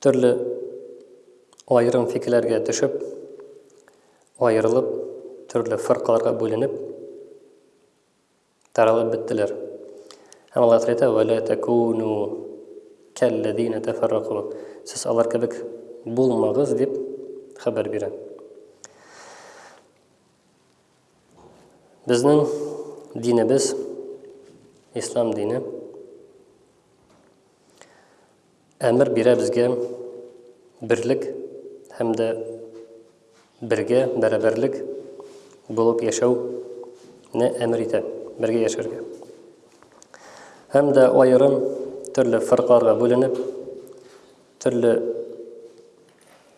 Төрле аерым фикерләргә төшеп, аерылып, төрле фыркаларга бүленеп, таралып беттеләр. Һәм Аллаһ Тәгалә әйтә, "Вәлә такуну кәлләзина тафарраку". Сез алар кебек булмагыз дип хәбәр бирә. Безнең динебез ислам дине. Әмер бирә безгә берлек һәм дә бергә бәрабәрлек булып яшәүне әмер итә, бергә яшәргә. Һәм дә аерым төрле фиркаларга бүленеп, төрле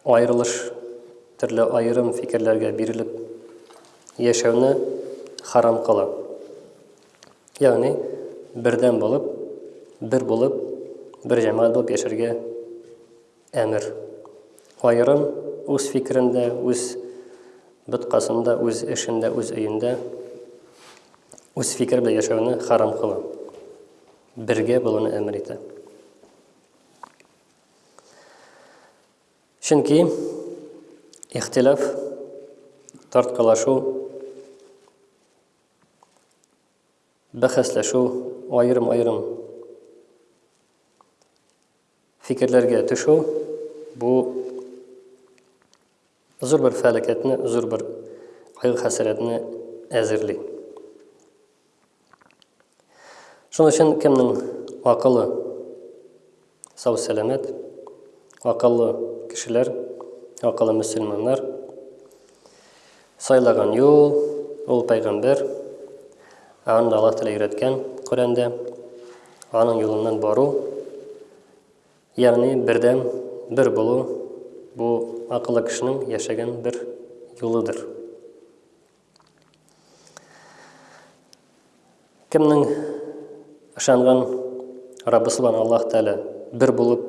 Аерылыш, төрле аерым фикерләргә бирелеп яшәүне харам кыла. Ягъни, бердәм булып, бер булып, бер җәмәгать булып яшәргә әмер. Аерым үз фикерендә, үз боткасында, үз эшендә, үз өендә үз фикер белән яшәүне харам кыла. Бергә булуны әмер итә. Чөнки ихтилаф тарткалашу бәхәсләшү аерым-аерым фикерләргә төшү бу Зур бер фәлакәтне, зур бер кайгы-хәсрәтне әзерли. Шуның өчен кемнең акылы сау-сәламәт, акыллы кешеләр, акыллы мөселманнар сайлаган юл, ул пәйгамбер, аны Аллаһ Тәгалә өйрәткән Коръәндә, аның юлыннан бару, Ягъни бердәм, бер булу, бу акыллы кешенең яшәгән бер юлыдыр. Кемнең ышанган Раббы Субхан Аллаһ Тәгалә бер булып,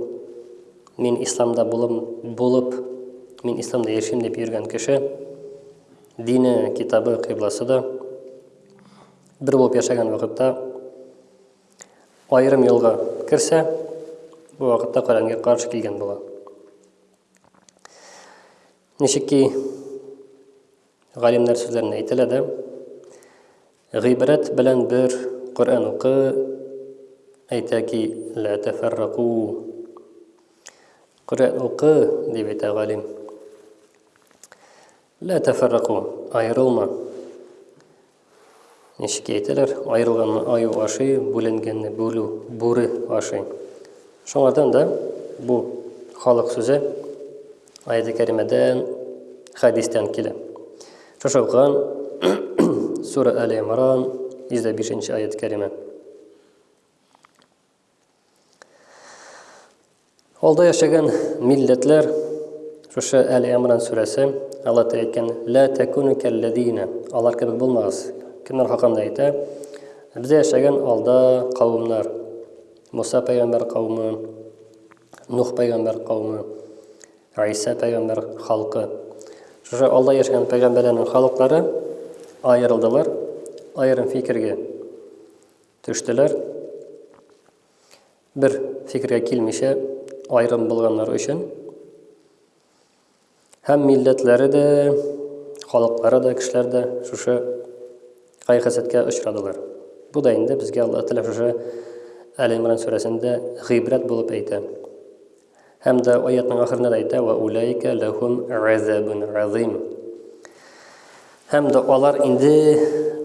мин исламда булып, булып, мин исламда яшим дип йөргән кеше, дине, китабы, кыйбласы да бер булып яшәгән вакытта Аерым юлга керсә, бу вакытта Коръәнгә каршы килгән була. Ничек ки галимнәр сүзләрендә әйтелә дә, гыйбрәт белән бер Коръән укы, әйтә ки, лә тәфәррәку. Коръән укы, дип әйтә галим. Лә тәфәррәку, аерылма. Ничек әйтәләр, аерылганны аю ашый, бүленгәнне бүлү, бүре ашый. Шуңардан да бу халык сүзе аяты кәримәдән, хәдистән килә. Шушы укыган Сура Әле Имран 105 нче аят кәримә. Алда яшәгән милләтләр шушы әле Имран сүрәсе Алла Тәгалә әйткән ла такуну каллазина алар кебек булмагыз. Кемнәр хакында әйтә? Бездә яшәгән алда кавымнар. Муса пәйгамбәр кавымы, Нух пәйгамбәр кавымы, Айса пәйгамбәр халкы. Шушы алда яшәгән пәйгамбәрләрнең халыклары аерылдылар аерым фикергә. Төштеләр. Бер фикергә килмичә айрым булганнар өчен һәм милләтләре дә, халыклары да, кешеләр дә шушы кайгы-хәсәткә очрадылар. Бу да инде безгә Аллаһ Тәгалә шушы Әле Имран сүрәсендә гыйбрәт булып әйтә. Һәм дә аятның ахырында да әйтә, «Вә уләйкә ләһүм газәбүн газим». Һәм дә алар инде,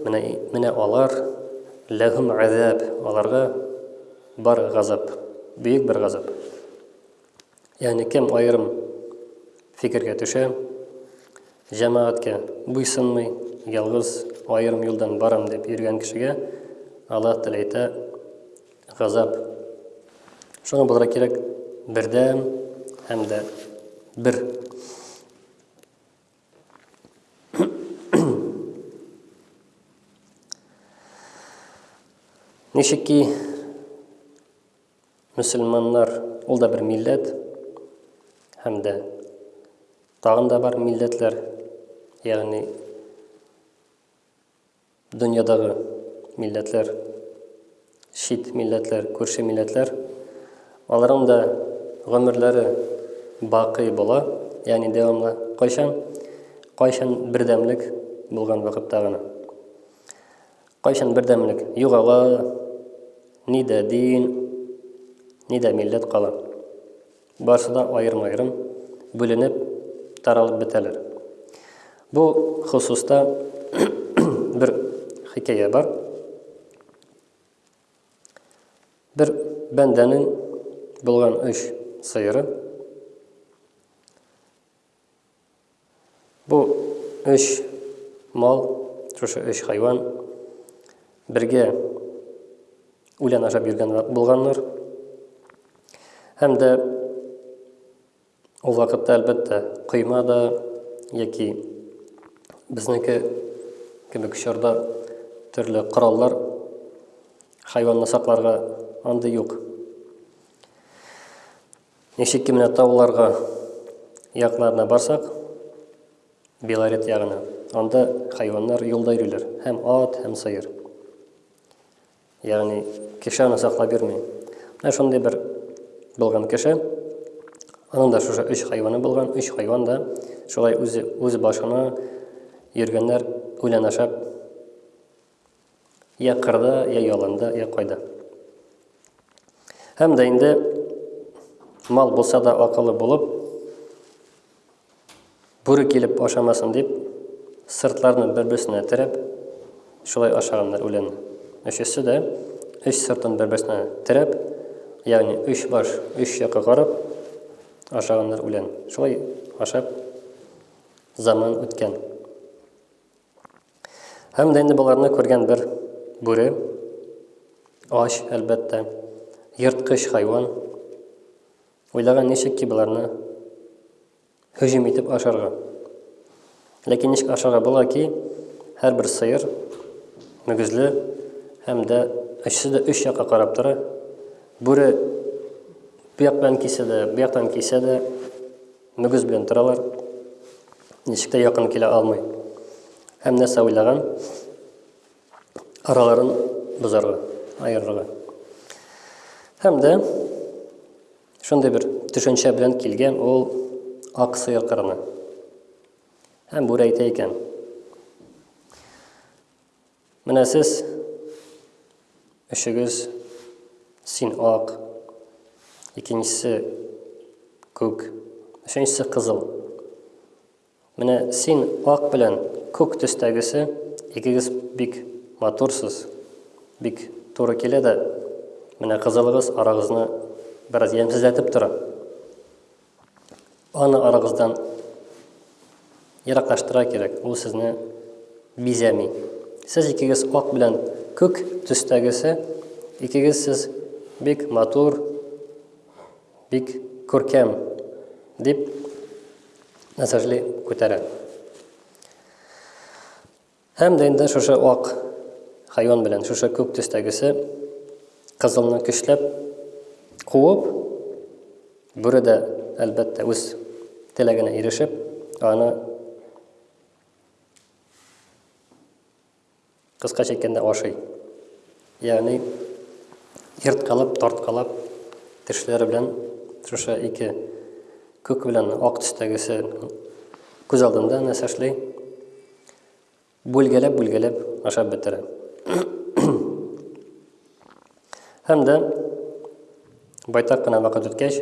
менә, менә алар, ләһүм газәб, аларга бар газап, бөек бер газап. Ягъни кем аерым фикергә төшә, җәмәгатькә буйсынмый, ялгыз аерым юлдан барам дип йөргән кешегә Аллаһ Тәгалә әйтә, Газап. Шуңа булырга кирәк бердәм һәм дә бер. Ничек ки мөселманнар ул да бер милләт һәм дә тагын да бар милләтләр, ягъни Дөньядагы милләтләр, чит милләтләр, күрше милләтләр, аларның да гомерләре бакый була, ягъни дәвамлы. Кайчан? Кайчан бердәмлек булган вакытта гына. Кайчан бердәмлек югала, ни дә дин, ни дә милләт кала. Барсы да аерым-аерым бүленеп, таралып бетәләр. Бу хосуста бер хикәя бар. Бер бәндәнең булган өч сыйыры Бу өч мал, шушы өч хайван бергә үлән ашап йөргән булганнар. Һәм дә ул вакытта, әлбәттә, койма да яки безнеке кебек чорда төрле кораллар хайванны сакларга андый юк. Ничек кенә тауларга якларына барсак, Белорет ягына, анда хайваннар юлда йөриләр, һәм ат, һәм сыер. Ягъни кеше аны саклап йөрми. Менә шундый бер булган кеше, аның да шушы өч хайваны булган, өч хайван да шулай үзе үз башына йөргәннәр үлән ашап, Йә кырда, йә яланда, йә кайда. Һәм дә инде мал булса да акылы булып, бүре килеп ашамасын дип, сыртларны бер-берсенә терәп, шулай ашаганнар үлән. Өчесе дә өч сыртын бер-берсенә терәп, ягъни өч баш, өч якка карап ашаганнар үлән. Шулай ашап заман үткән. Һәм дә инде боларны күргән бер бүре, ач, әлбәттә, ерткыч хайван, уйлаган ничек ки боларны һөҗүм итеп ашарга. Ләкин ничек ашарга була ки, һәрбер сыер мөгезле һәм дә өчесе дә өч якка карап тора. Бүре бу яктан кисә дә, бу яктан кисә дә, Мөгез белән торалар. Ничек тә якын килә алмый. Һәм нәрсә уйлаган? Араларын бозарга, аерырга. Һәм дә шундый бер төшенчә белән килгән ул ак сыер кырына. Һәм бүре әйтә икән. Менә сез өчегез син ак, икенчесе күк, өченчесе кызыл. Менә син ак белән күк төстәгесе икегез бик матурсыз, бик туры килә дә, менә кызылыгыз арагызны бераз ямьсезләтеп тора. Аны арагыздан ераклаштыра кирәк, ул сезне бизәми. Сез икегез ак белән күк төстәгесе, икегез сез бик матур, бик күркәм, дип мәсажли күтәрә. Һәм дә инде шушы ак хайван белән шушы күк төстәгесе кызылны көчләп куып, бүре дә, әлбәттә, үз теләгенә ирешеп, аны кыскача әйткәндә ашый. Ягъни ерткалап-тарткалап тешләре белән шушы ике күк белән ак төстәгесе күз алдында нәрсә эшли? Бүлгәләп-бүлгәләп ашап бетерә. Һәм дә байтак кына вакыт үткәч,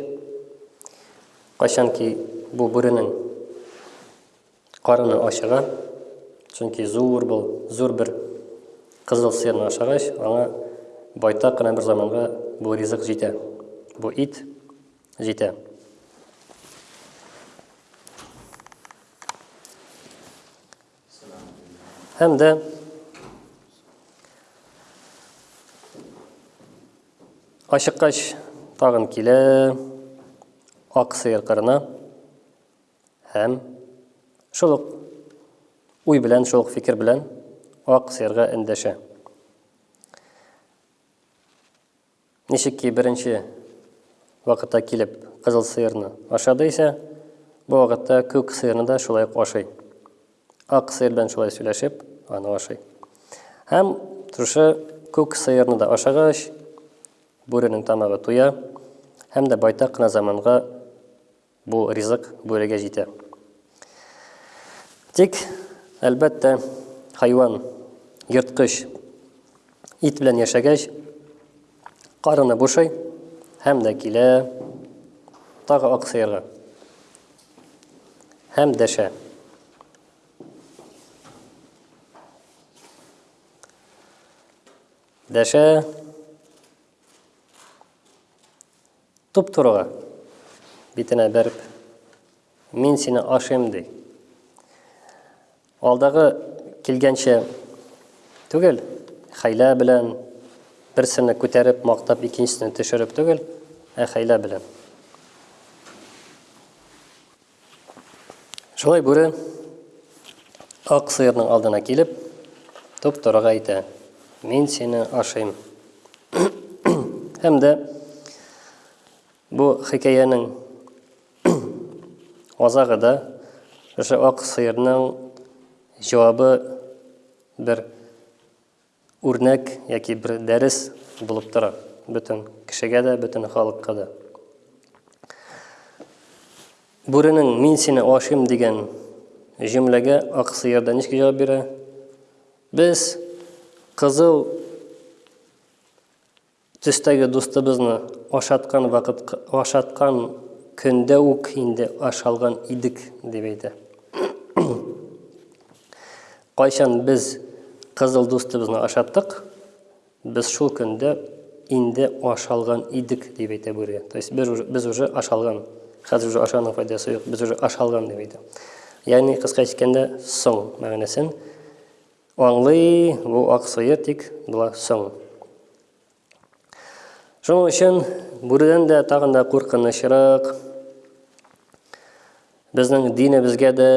кайчанки бу бүренең Карыны ачыга, чөнки зур бул, зур бер кызыл сыерны ашагач, аңа байтак кына бер заманга бу ризык җитә, бу ит җитә. Һәм дә Ашыккач тагын килә ак сыер кырына. Һәм шул ук уй белән, шул ук фикер белән ак сыерга эндәшә. Ничек ки беренче вакытта килеп кызыл сыерны ашады исә, бу вакытта күк сыерны да шулай ук ашый. Ак сыер белән шулай сөйләшеп, аны ашый. Һәм шушы күк сыерны да ашагач, бүренең тамагы туя һәм дә байтак кына заманга Бу ризык бүрегә җитә. Тик, әлбәттә, хайван, ерткыч, ит белән яшәгәч, карыны бушый һәм дә килә тагы ак сыерга. Һәм дәшә. Дәшә. Туп-турыга битенә бәреп, мин сине ашыйм, ди. Алдагы килгәнчә түгел, хәйлә белән берсене күтәреп, мактап, икенчесенә төшереп түгел, ә хәйлә белән. Шулай бүре ак сыерның алдына килеп, топ-торыга әйтә, мин сине ашыйм. Һәм дә бу хикәянең азагы да шушы ак сыерның җавабы бер Үрнәк яки бер дәрес булып тора бөтен кешегә дә, бөтен халыкка да. Бүренең мин сине ашыйм дигән җөмләгә ак сыерда ничек җавап бирә? Без кызыл Төстәге дустыбызны ашаткан вакыт ашаткан көндә үк инде аш алган идек, дип әйтә. Кайчан без кызыл дустыбызны ашаттык, без шул көндә инде аш алган идек, дип әйтә бүре. То есть без уже аш алган. Хәзер уже ашаның файдасы юк, без уже аш алган, дип әйтә. Ягъни, кыска әйткәндә, соң мәгънәсен Аңлый бу ак сыер тик була соң. Шуның өчен бүредән дә тагын да куркынычрак. Безнең динебезгә дә,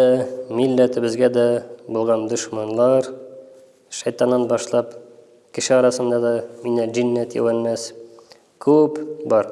милләтебезгә дә булган дошманлар, шайтаннан башлап, кеше арасында да минә җиннәт юәннәс күп бар.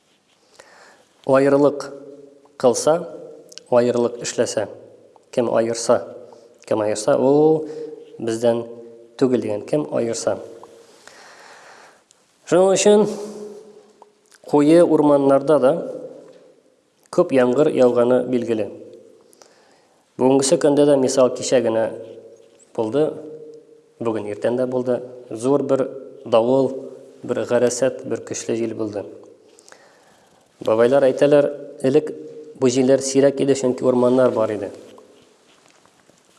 Аерылык кылса, аерылык эшләсә, кем аерса, кем аерса, ул бездән түгел дигән, кем аерса. Шуның өчен куе урманнарда да күп яңгыр яуганы билгеле. Бүгенгесе көндә дә мисал кичә генә булды, бүген иртән дә булды. Зур бер давыл, бер гарәсәт, бер көчле җил булды. Бабайлар әйтәләр, элек бу җилләр сирәк иде, чөнки урманнар бар иде.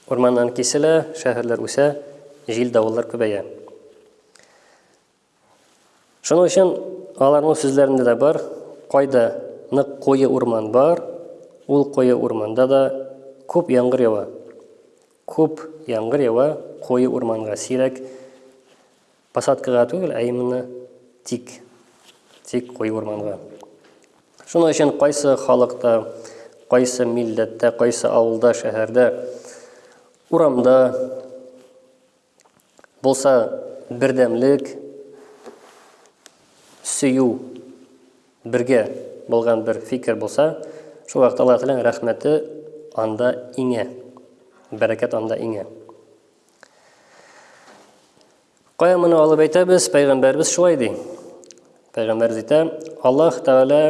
Урманнан киселә, шәһәрләр үсә, җил давыллар күбәя. Шуның өчен аларның сүзләрендә дә бар, кайда нык куе урман бар, ул куе урманда да күп яңгыр ява. Күп яңгыр ява куе урманга сирәк посадкага түгел, ә именно тик тик куе урманга. Шуның өчен кайсы халыкта, кайсы милләттә, кайсы авылда, шәһәрдә, урамда Булса бердәмлек, сөю, бергә булган бер фикер булса, шул вакытта Аллаһ Тәгаләнең рәхмәте анда иңә. Бәрәкәт анда иңә. Кая моны алып әйтәбез? Пәйгамбәрбез шулай ди. Пәйгамбәрбез әйтә, Аллаһ Тәгалә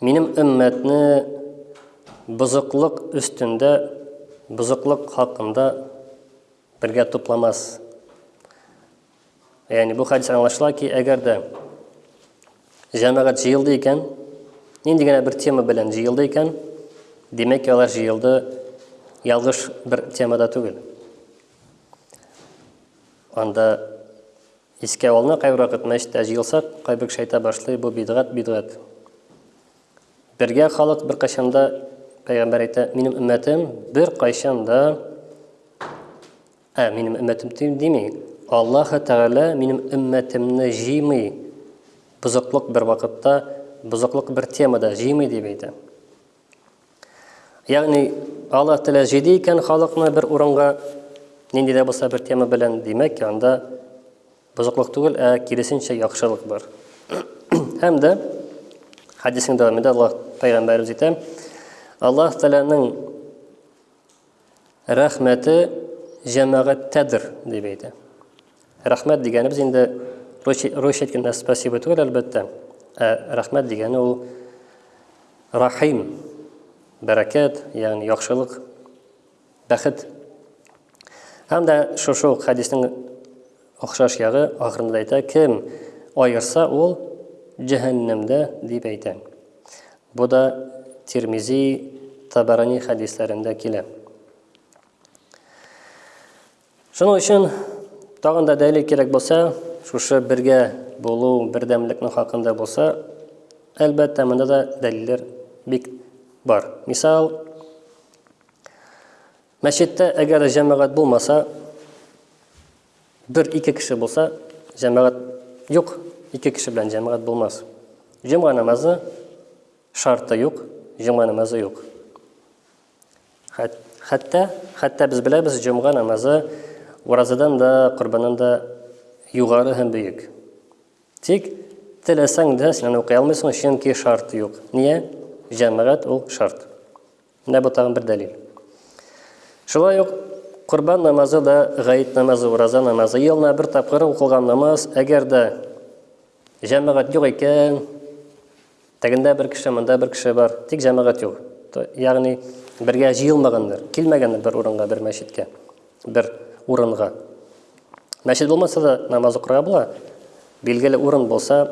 Минем өммәтне бозыклык өстендә бозыклык хакында бергә тупламас. Ягъни бу хәдис аңлашыла ки, әгәр дә җәмәгать җыелды икән, нинди генә бер тема белән җыелды икән, димәк, алар җыелды ялгыш бер темада түгел. Анда Искә алына кайвракыт мәчтә җыелсак, кайбер кеше әйтә башлый, бу бидгать, бидгать. Бергә халык беркайчанда пәйгамбәр әйтә, минем өммәтем беркайчанда ә минем өммәтем тим дими. Аллаһы Тәгалә минем өммәтемне җыймый. Бузыклык бер вакытта, бузыклык бер темада җыймый дип әйтә. Ягъни Алла Тәгалә җыйды икән халыкны бер урынга, нинди дә булса бер тема белән, димәк, анда бозыклык түгел, ә киресенчә яхшылык бар. Һәм дә хәдисне дәвамында Аллаһ пәйгамбәребез әйтә, Аллаһ Тәгаләнең Рәхмәте җәмәгатьтәдер, дип әйтә. Рәхмәт дигәнебез инде русча әйткәндә спасибо түгел, әлбәттә. Ә рәхмәт дигәне ул рахим, бәрәкәт, ягъни яхшылык, бәхет. Һәм дә шушы ук хәдиснең Охшаш ягы, ахырында әйтә, кем аерса, ул җәһәннәмдә, дип әйтә. Бу да Тирмизи, Табарани хәдисләрендә килә. Шуның өчен тагын да дәлил кирәк булса, шушы бергә булу, бердәмлекнең хакында булса, әлбәттә, монда да дәлилләр бик бар. Мисал, Мәчеттә әгәр җәмәгать булмаса, бер-ике кеше булса, җәмәгать юк, ике кеше белән җәмәгать булмас. Җомга намазы шарты юк, җомга намазы юк. Хәтта, хәтта без беләбез, җомга намазы уразадан да, корбаннан да югары һәм бөек. Тик теләсәң дә син аны укый алмыйсың, чөнки шарт юк. Нигә? Җәмәгать ул шарт. Менә бу тагын бер дәлил. Шулай ук Корбан намазы да, гаит намазы, ураза намазы, елына бер тапкыр укылган намаз, әгәр дә җәмәгать юк икән, тәгендә бер кеше, монда бер кеше бар, тик җәмәгать юк. Ягъни бергә җыелмаганнар, килмәгәннәр бер урынга, бер мәчеткә, бер урынга. Мәчет булмаса да намаз укырга була. Билгеле урын булса,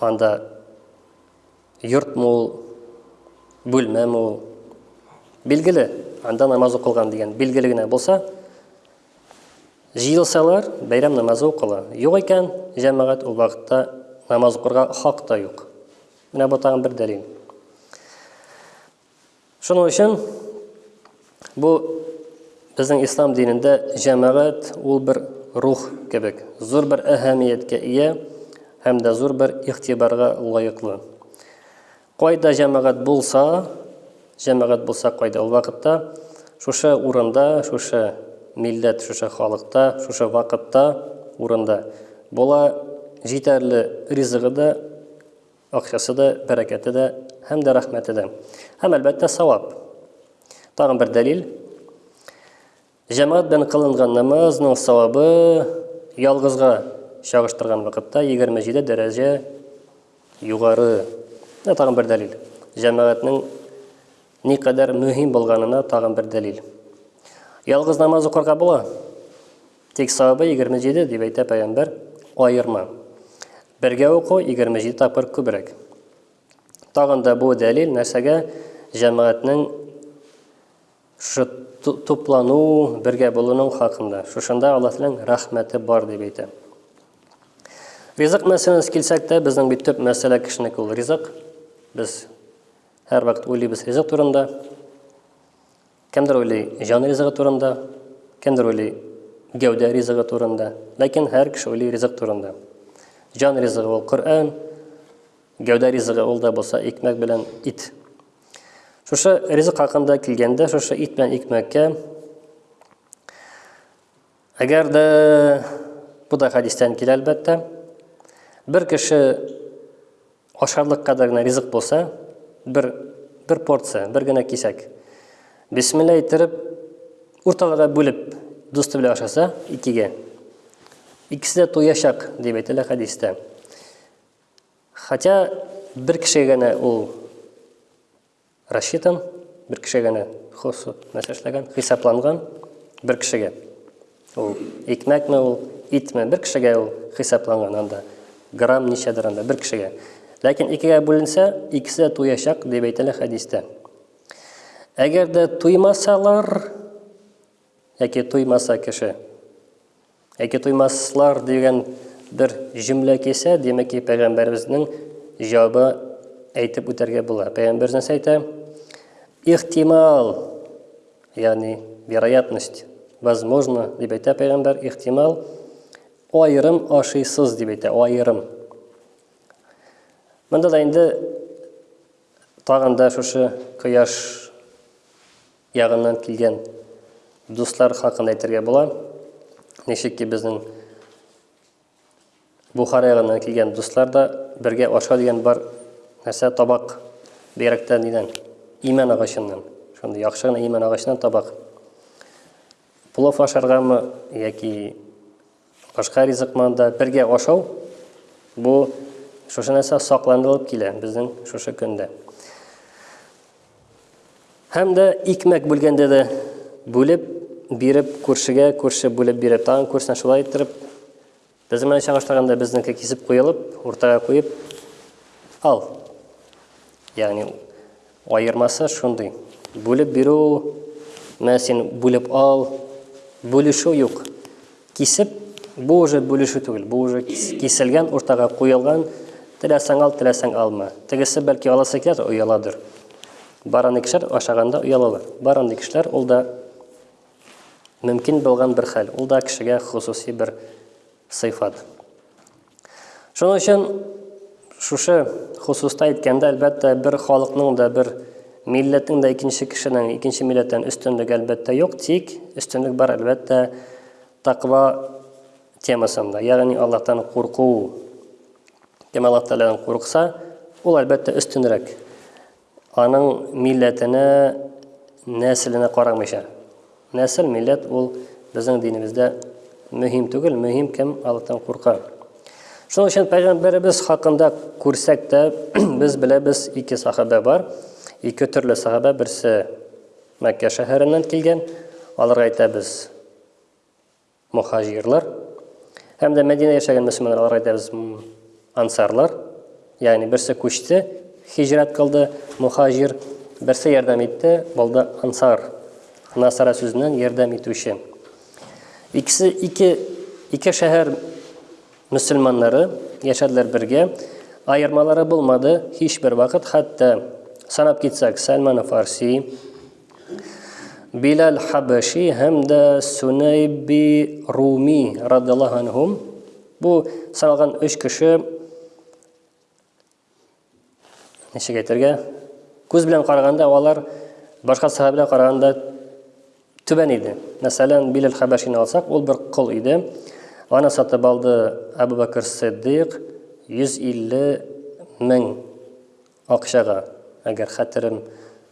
анда Йорт мул, бүлмә мул. Билгеле, анда намаз укылган дигән билгеле генә булса, җыелсалар, бәйрәм намазы укыла. Юк икән, җәмәгать ул вакытта намаз укырга хак та юк. Менә бу тагын бер дәлил. Шуның өчен бу безнең ислам динендә җәмәгать ул бер рух кебек, зур бер әһәмияткә ия һәм дә зур бер игътибарга лаеклы. Кайда җәмәгать булса, җәмәгать булса кайда ул вакытта, шушы урында, шушы милләт, шушы халыкта, шушы вакытта, урында була җитәрле ризыгы да, Акчасы да, бәрәкәте дә һәм дә рәхмәте дә. Һәм, әлбәттә, савап. Тагын бер дәлил. Җәмәгать белән кылынган намазның савабы ялгызга чагыштырган вакытта 27 дәрәҗә югары. Менә тагын бер дәлил. Җәмәгатьнең никадәр мөһим булганына тагын бер дәлил. Ялгыз намаз укырга була. Тик савабы егерме җиде, дип әйтә пәйгамбәр, аерма. Бергә уку егерме җиде тапкыр күбрәк. Тагын да бу дәлил нәрсәгә? Җәмәгатьнең шушы туплану, бергә булуның хакында. Шушында Аллаһның рәхмәте бар, дип әйтә. Ризык мәсьәләсенә килсәк тә, безнең бит төп мәсьәлә кешенеке ул ризык. Без һәрвакыт уйлыйбыз ризык турында. Кемдер уйлый җан ризыгы турында, кемдер уйлый гәүдә ризыгы турында, ләкин һәр кеше уйлый ризык турында. Җан ризыгы ул Коръән, гәүдә ризыгы ул да булса икмәк белән ит. Шушы ризык хакында килгәндә, шушы ит белән икмәккә Әгәр дә бу да хәдистән килә әлбәттә. Бер кеше ашарлык кадәр генә ризык булса, бер бер порция, бер генә кисәк. Бисмилла әйттереп, урталарга бүлеп, дусты белән ашаса, икегә. Икесе дә туячак, дип әйтелә хәдистә. Хотя бер кешегә генә ул Рассчитан, бер кеше генә хосу нәрсә эшләгән, хисапланган бер кешегә. Ул икмәкме ул, итме, бер кешегә ул хисапланган анда. Грамм ничәдер анда, бер кешегә. Ләкин икегә бүленсә, икесе дә туячак, дип әйтелә хәдистә. Әгәр дә туймасалар, Яки туймаса кеше. Яки туймаслар дигән бер җөмлә кисә, димәк ки, пәйгамбәребезнең җавабы әйтеп үтәргә була. Пәйгамбер нәрсә әйтә? Ихтимал, ягъни вероятность, возможно, дип әйтә пәйгамбер, ихтимал, аерым ашыйсыз дип әйтә, аерым. Монда да инде тагын да шушы кояш ягыннан килгән дуслар хакында әйтергә була. Ничек ки безнең Бухара ягыннан килгән дуслар да бергә аша дигән бар нәрсә табак бигрәктә нидән? Имән агачыннан. Шундый яхшы гына имән агачыннан табак. Плов ашаргамы яки Башка ризыкны да бергә ашау, бу шушы нәрсә сакланылып килә безнең шушы көндә. Һәм дә икмәк бүлгәндә дә бүлеп биреп күршегә, күрше бүлеп бирә, тагын күршенә шулай иттереп, безнең менә чагыштырганда безнеке кисеп куелып, уртага куеп, ал. Ягъни Аермасы шундый, бүлеп бирү, менә син бүлеп ал, бүлешү юк. Кисеп, бу уже бүлешү түгел, бу уже киселгән, уртага куелган, теләсәң ал, теләсәң алма. Тегесе бәлки аласы киләдер, ояладыр. Бараны кешеләр ашаганда оялалар. Бараны кешеләр ул да мөмкин булган бер хәл. Ул да кешегә хосусый бер сыйфат. Шуның өчен шушы хосуста әйткәндә, әлбәттә, бер халыкның да, бер милләтнең дә икенче кешенең, икенче милләттән өстенлеге әлбәттә юк, тик өстенлек бар әлбәттә тәкъва темасында, ягъни Аллаһтан курку. Кем Аллаһ Тәгаләдән курыкса, ул әлбәттә өстенрәк. Аның милләтенә, нәселенә карамыйча. Нәсел, милләт ул безнең динебездә мөһим түгел, мөһим кем Аллаһтан курка. Шуның өчен пәйгамбәребез хакында күрсәк тә, без беләбез ике сахабә бар. Ике төрле сахабә, берсе Мәккә шәһәреннән килгән, аларга әйтәбез. Мохаҗирлар һәм дә Мәдинә яшәгән мөселманнар, алар әйтәбез ансарлар. Ягъни берсе күчте, хиҗрәт кылды, мухаҗир, берсе ярдәм итте, булды ансар. Насара сүзеннән ярдәм итүче. Икесе ике ике шәһәр мөселманнары яшәделәр бергә. Аермалары булмады һичбер вакыт, хәтта санап китсәк, Сәлман Фарси, Биләл Хәбәши һәм дә Сунәйби Руми радиллаһу анһум бу саналган өч кеше ничек әйтергә күз белән караганда алар башка сахабәләр караганда түбән иде. Мәсәлән, Биләл Хәбәшине алсак, ул бер кол иде. Аны сатып алды Әбу Бәкер Сиддыйк 150 мең Акчага, әгәр хәтерем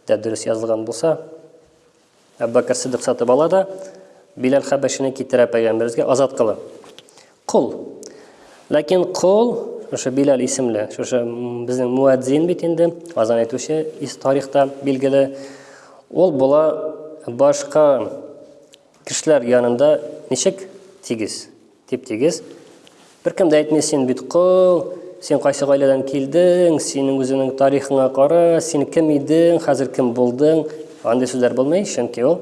дә дөрес язылган булса, Әбүбәкер Сиддык сатып ала да, Биләл Хәбәшине китерә пәйгамбәребезгә азат кылып. Кол. Ләкин кол, шушы Биләл исемле, шушы безнең муәдзин бит инде, азан әйтүче ис тарихта билгеле. Ул була башка кешеләр янында ничек тигез? Тип-тигез. Беркем дә әйтми, син бит кол, син кайсы гаиләдән килдең, синең үзеңнең тарихыңа кара, син кем идең, хәзер кем булдың. Андый сүзләр булмый, чөнки ул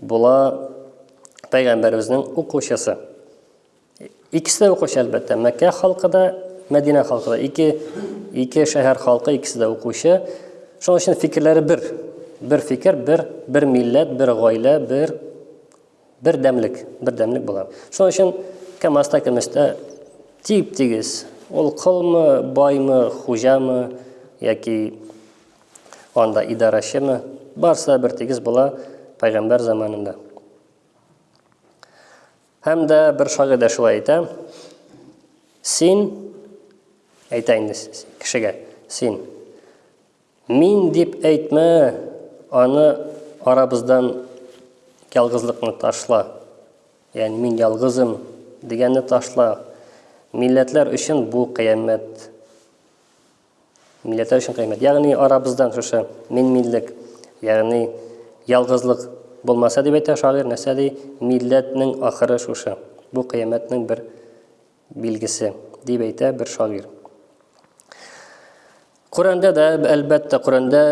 була пәйгамбәребезнең укучысы. Икесе дә укучы, әлбәттә. Мәккә халкы да, Мәдинә халкы да. Ике, ике шәһәр халкы икесе дә укучы. Шуның өчен фикерләре бер. Бер фикер, бер, бер милләт, бер гаилә, бер Бер дәмлек, бер дәмлек болар. Шуның өчен КАМАЗта, көмештә тип-тигез. Ул колмы, баймы, хуҗамы яки анда идарәчеме, барсы да бер тигез була пәйгамбәр заманында. Һәм дә бер шагыйрь дә шулай әйтә. Син әйтә инде кешегә, син Мин дип әйтмә, аны арабыздан ялгызлыкны ташла. Ягъни мин ялгызым дигәнне ташла. Милләтләр өчен бу кыямәт. Милләтләр өчен кыямәт. Ягъни арабыздан шушы мин миллек, ягъни ялгызлык булмаса дип әйтә шагыйрь, нәрсә ди? Милләтнең ахыры шушы. Бу кыямәтнең бер билгесе, дип әйтә бер шагыйрь. Коръәндә дә, әлбәттә, Коръәндә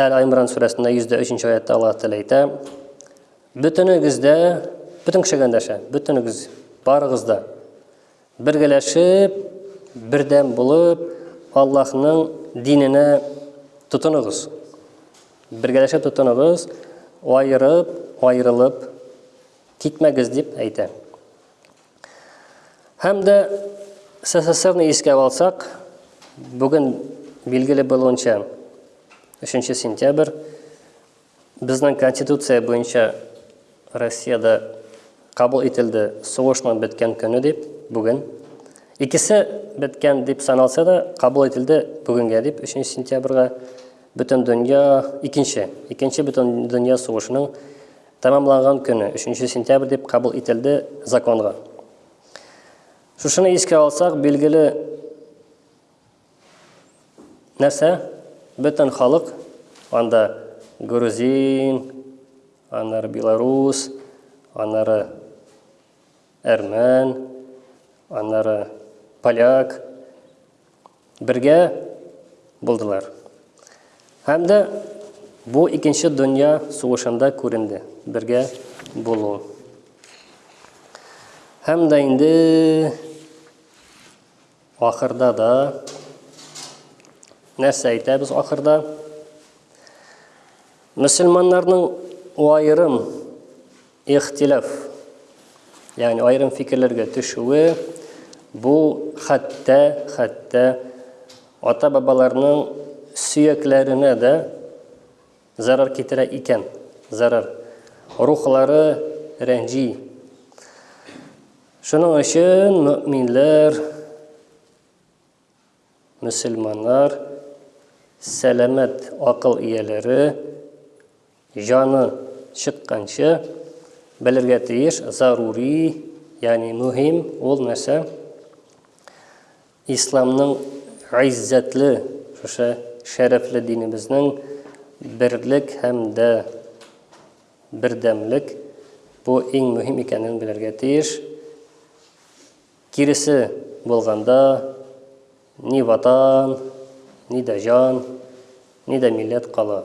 Әл-Аймран сүрәсендә 103 аятта Аллаһ Тәгалә әйтә, Бөтенегез дә, бөтен кешегә дәшә, бөтенегез, барыгыз да бергәләшеп, бердәм булып, Аллаһның диненә тотыныгыз. Бергәләшеп тотыныгыз, айырып, айырылып китмәгез дип әйтә. Һәм дә СССРны искә алсак, бүген билгеле булуынча 3 сентябрь безнең конституция буенча Россиядә кабул ителде сугышның беткән көне дип бүген. Икесе беткән дип саналса да, кабул ителде бүгенгә дип 3 сентябрьгә бөтен дөнья икенче, икенче бөтен дөнья сугышының Тәмамланган көне, өченче сентябрь дип кабул ителде законга. Шушыны искә алсак, билгеле нәрсә? Бөтен халык анда грузин, аннары белорус, аннары әрмән, аннары поляк, Бергә булдылар. Һәм дә бу икенче дөнья сугышында күренде. Бергә булу. Һәм дә инде ахырда да нәрсә әйтәбез ахырда? Мөселманнарның аерым Ихтилаф, ягъни аерым фикерләргә төшүе, бу хәтта, хәтта ата-бабаларның сөякләренә дә зарар китерә икән. Зарар. Рухлары рәнҗи. Шуның өчен мөэминләр Мөселманнар, сәламәт акыл ияләре, җаны чыкканчы белергә тиеш, зарури, ягъни мөһим ул нәрсә? Исламның гыйззәтле, шушы шәрәфле динебезнең берлек һәм дә бердәмлек бу иң мөһим икәнен белергә тиеш. Киресе булганда, ни Ватан, ни дә җан, ни дә милләт кала.